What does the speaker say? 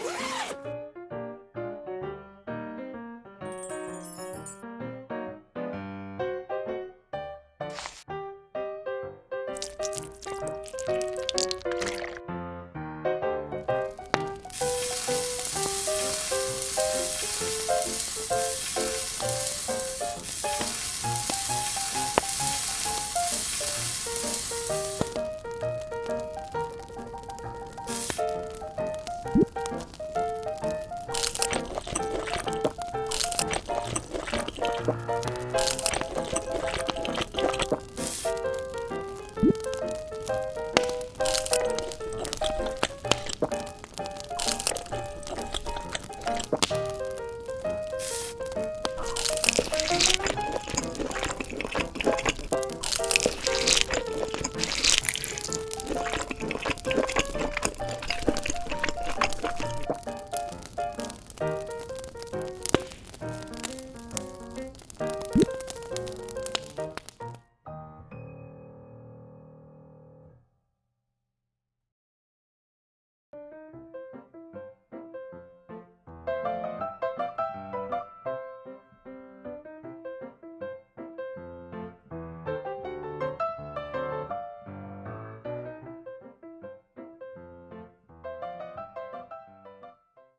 Yeah! you